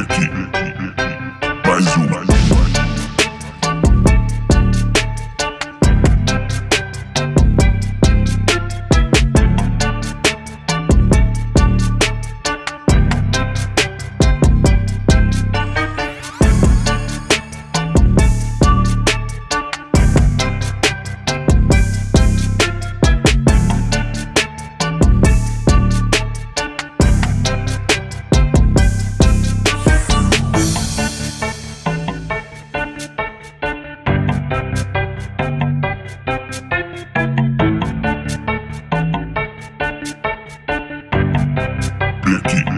aqui, mais uma. Becky.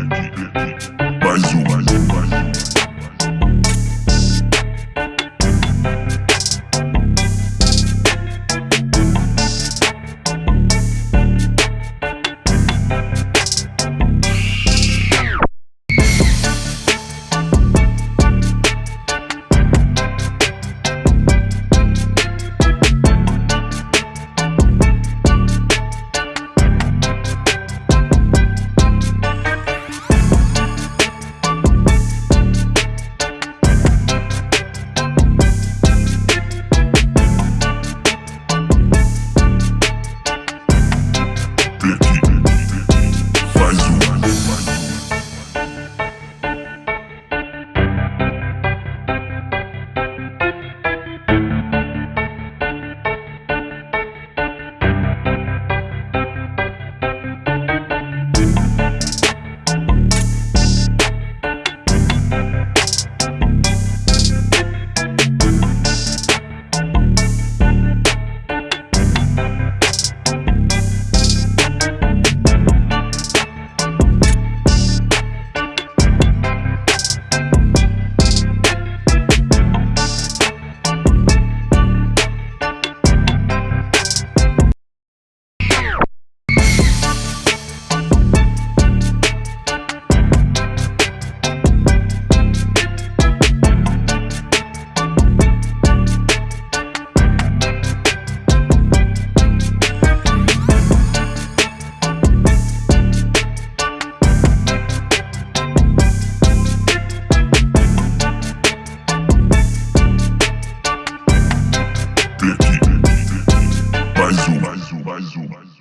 Tech. Mais um, mais um, mais um.